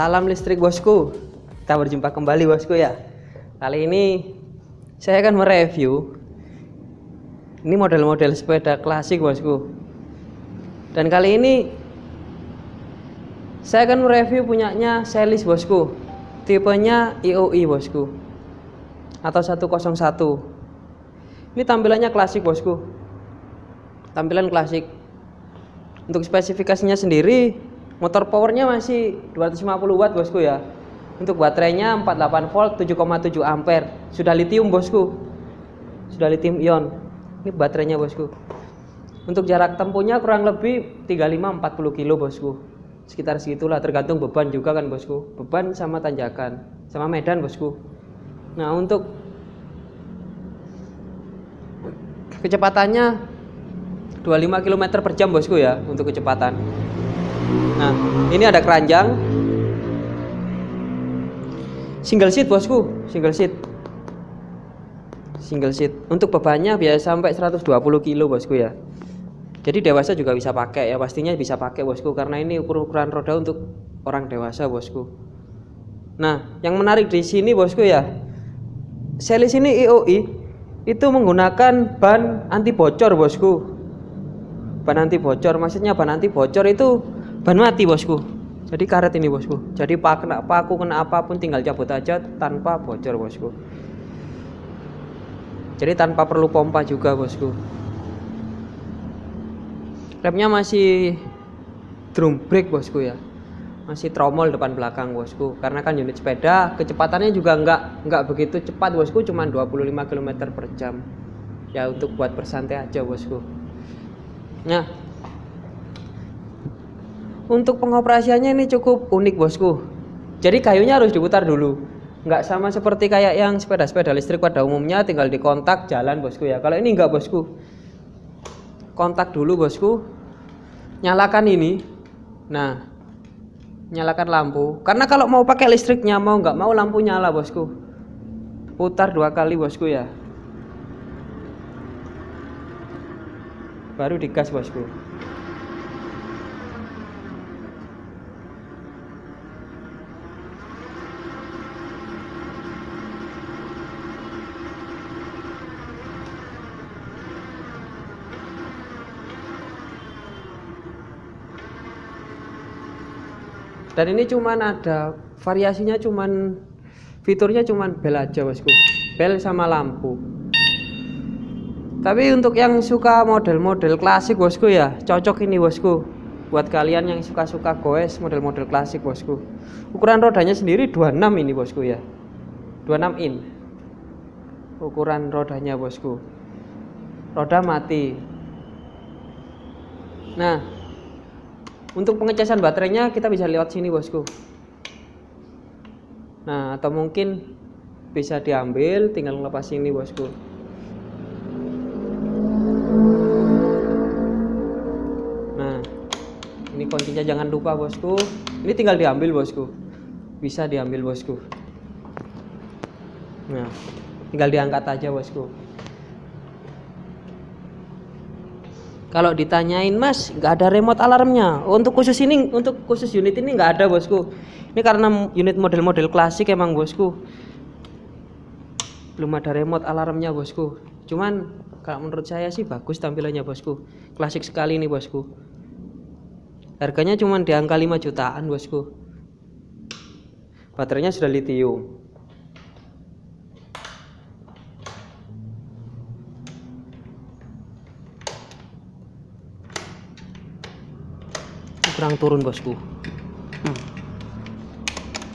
Salam listrik bosku. Kita berjumpa kembali bosku ya. Kali ini saya akan mereview ini model-model sepeda klasik bosku. Dan kali ini saya akan mereview punyanya Celis bosku. Tipenya IOI bosku. Atau 101. Ini tampilannya klasik bosku. Tampilan klasik. Untuk spesifikasinya sendiri motor powernya masih 250 watt bosku ya. Untuk baterainya 48 volt 7,7 ampere. Sudah lithium bosku. Sudah lithium ion. Ini baterainya bosku. Untuk jarak tempuhnya kurang lebih 35-40 kilo bosku. Sekitar segitulah tergantung beban juga kan bosku. Beban sama tanjakan sama medan bosku. Nah untuk kecepatannya 25 km per jam bosku ya untuk kecepatan Nah, ini ada keranjang. Single seat bosku, single seat. Single seat. Untuk bebannya biasa sampai 120 kilo bosku ya. Jadi dewasa juga bisa pakai ya, pastinya bisa pakai bosku karena ini ukuran roda untuk orang dewasa bosku. Nah, yang menarik di sini bosku ya, Selis ini IOI itu menggunakan ban anti bocor bosku. Ban anti bocor, maksudnya ban anti bocor itu ban mati bosku. Jadi karet ini bosku. Jadi pak kena paku kena apa pun tinggal cabut aja tanpa bocor bosku. Jadi tanpa perlu pompa juga bosku. Remnya masih drum brake bosku ya. Masih tromol depan belakang bosku. Karena kan unit sepeda kecepatannya juga enggak enggak begitu cepat bosku. Cuma 25 km per jam. Ya untuk buat bersantai aja bosku. Nah untuk pengoperasiannya ini cukup unik bosku. Jadi kayunya harus diputar dulu. Nggak sama seperti kayak yang sepeda-sepeda listrik pada umumnya tinggal dikontak jalan bosku ya. Kalau ini nggak bosku. Kontak dulu bosku. Nyalakan ini. Nah, nyalakan lampu. Karena kalau mau pakai listriknya mau nggak mau lampu nyala bosku. Putar dua kali bosku ya. Baru digas bosku. Dan ini cuman ada variasinya cuman fiturnya cuman bel aja bosku. Bel sama lampu. Tapi untuk yang suka model-model klasik bosku ya cocok ini bosku. Buat kalian yang suka-suka goes model-model klasik bosku. Ukuran rodanya sendiri 26 ini bosku ya. 26 in. Ukuran rodanya bosku. Roda mati. Nah untuk pengecasan baterainya kita bisa lewat sini bosku. Nah atau mungkin bisa diambil tinggal ngelepas ini bosku. Nah ini kuncinya jangan lupa bosku. Ini tinggal diambil bosku. Bisa diambil bosku. Nah tinggal diangkat aja bosku kalau ditanyain mas nggak ada remote alarmnya. Untuk khusus ini untuk khusus unit ini nggak ada bosku. Ini karena unit model-model klasik emang bosku. Belum ada remote alarmnya bosku. Cuman kalau menurut saya sih bagus tampilannya bosku. Klasik sekali ini bosku. Harganya cuman di angka 5 jutaan bosku. Baterainya sudah lithium kurang turun bosku.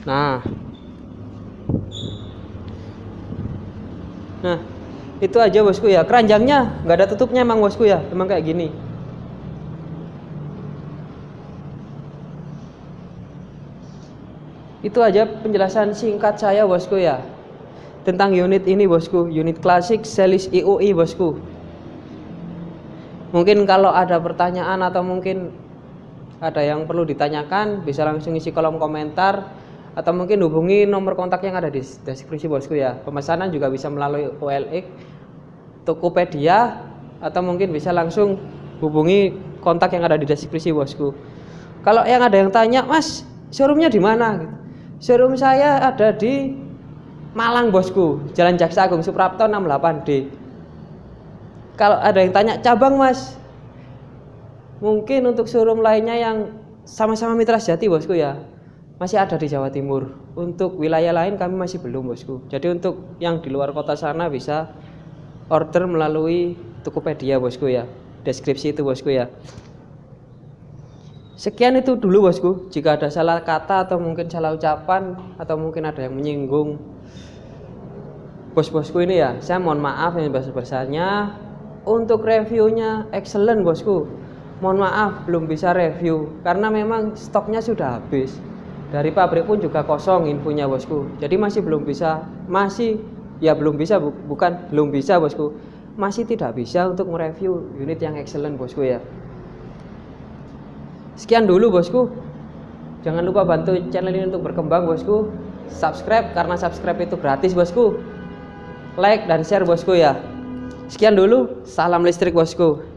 Nah. Nah itu aja bosku ya. Keranjangnya nggak ada tutupnya emang bosku ya. Emang kayak gini. Itu aja penjelasan singkat saya bosku ya. Tentang unit ini bosku. Unit klasik selis IOI bosku. Mungkin kalau ada pertanyaan atau mungkin ada yang perlu ditanyakan bisa langsung isi kolom komentar atau mungkin hubungi nomor kontak yang ada di deskripsi bosku ya. Pemesanan juga bisa melalui OLX Tokopedia atau mungkin bisa langsung hubungi kontak yang ada di deskripsi bosku. Kalau yang ada yang tanya mas showroomnya di mana? Gitu. showroom saya ada di Malang bosku Jalan Jaksa Agung Suprapto 68D kalau ada yang tanya cabang mas mungkin untuk showroom lainnya yang sama-sama mitra sejati bosku ya. Masih ada di Jawa Timur. Untuk wilayah lain kami masih belum bosku. Jadi untuk yang di luar kota sana bisa order melalui Tokopedia bosku ya. Deskripsi itu bosku ya. Sekian itu dulu bosku. Jika ada salah kata atau mungkin salah ucapan atau mungkin ada yang menyinggung bos-bosku ini ya saya mohon maaf yang besar-besarnya untuk reviewnya excellent bosku mohon maaf belum bisa review karena memang stoknya sudah habis. Dari pabrik pun juga kosong infonya bosku. Jadi masih belum bisa masih ya belum bisa bu, bukan belum bisa bosku. Masih tidak bisa untuk mereview unit yang excellent bosku ya. Sekian dulu bosku. Jangan lupa bantu channel ini untuk berkembang bosku. Subscribe karena subscribe itu gratis bosku. Like dan share bosku ya. Sekian dulu. Salam listrik bosku